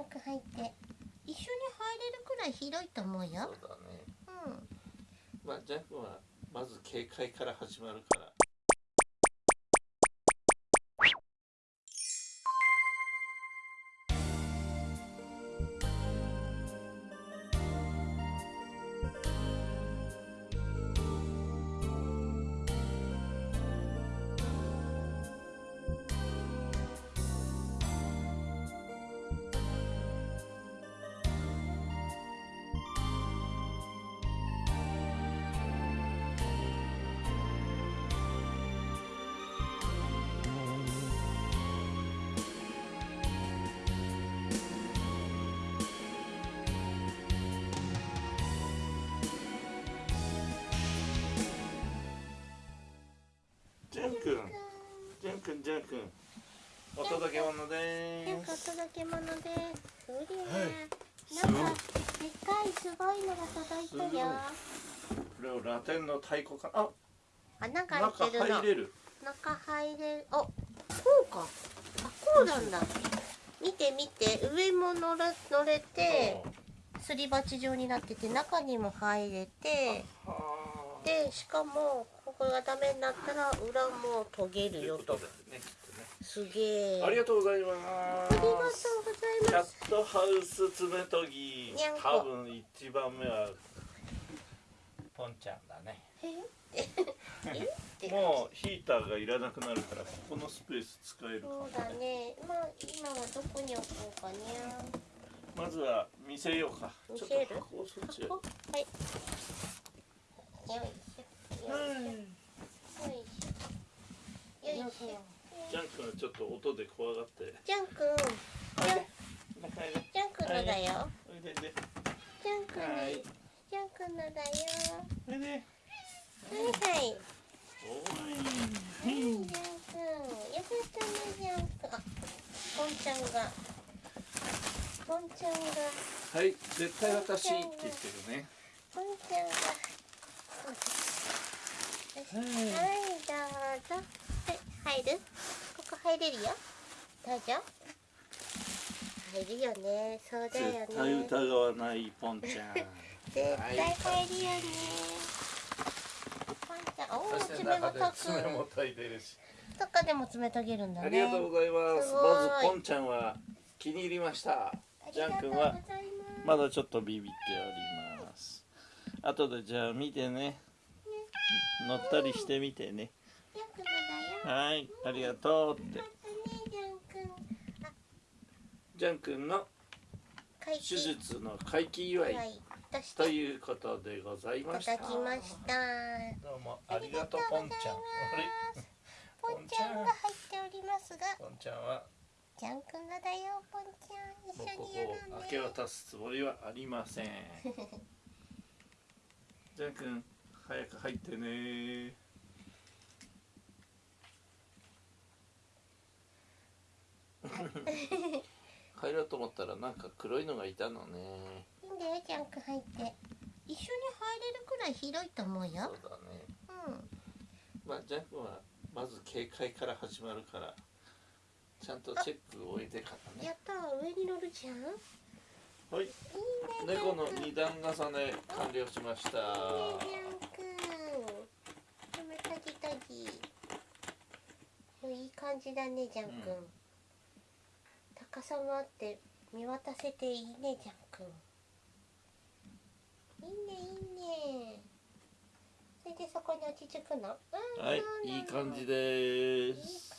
ンク入って。一緒に入れるくらい広いと思うよ。そうだね。うんまあジャンクはまず警戒から始まるから。ャン君ジャン君お届け物なんかおです届け物です。そりゃ、すごいなんかでっかいすごいのが届いたよ。これをラテンの太鼓かあ穴が中開いてるの。入れる。中入れる。あこうか。あこうなんだ。見て見て。上も乗れ乗れてすり鉢状になってて中にも入れてはあ。でしかもここがダメになったら裏も研げるよとすげえ。ありがとうございまありがとうごすざいます。キャットハウス爪研ぎ多分一番目はポンちゃんだね。もうヒーターがいらなくなるからここのスペース使えるかもそうだね。まあ今はどこに置こうかねまずは見せようか。ちょっ見せる？と箱をそっちへ。箱？はい。よいしょ。よいしょ。よいしょ。よいしょジャン君はちょっと音で怖がって。ジャン君ジャン君のだよ。おいでで。ジャン君のはい。ジャン君のだよ。おいで。はいはい。おい。はいジャン君よかったねジャン君あポンちゃんが。ポンちゃんが。はい。絶対私って言ってるね。ポンちゃんが。はい。はい、どうぞ。はい、入る？入れるよ。どうぞ。入るよね。そうだよ絶対ね。疑わないポンちゃん 絶対入るよね。ポンちゃん、おお、爪もたく。爪も炊いてるしとかでも爪研げるんだね。ありがとうございますまずポンちゃんは気に入りましたジャン君はまだちょっとビビっております後でじゃあ見てね乗ったりしてみてね。はいありがとうってまたね、ジャン君。あ、ジャン君の会手術の回帰祝いはい。と。いうことでございましたいただきました。どうもありがとうポンちゃんポンちゃんが入っておりますが、ポンちゃんは？ジャン君のだよ、ポンちゃん。一緒にやろこをうね。明け渡すつもりはありません ジャン君早く入ってね 入ろうと思ったらなんか黒いのがいたのねいいんだよ、ジャン君入って。一緒に入れるくらい広いと思うそうよ。だねうん。まあジャン君はまず警戒から始まるからちゃんとチェックを終えてからねやったー、上に乗るじゃん。いいね、はいジ猫の二段重ね完了しましたジャン君。でも、タジタジ。いい感じだね、ジャン君。うん高さもあって、見渡せていいね、ジャン君。いいね、いいね。それでそこに落ち着くの。うんはいいい感じです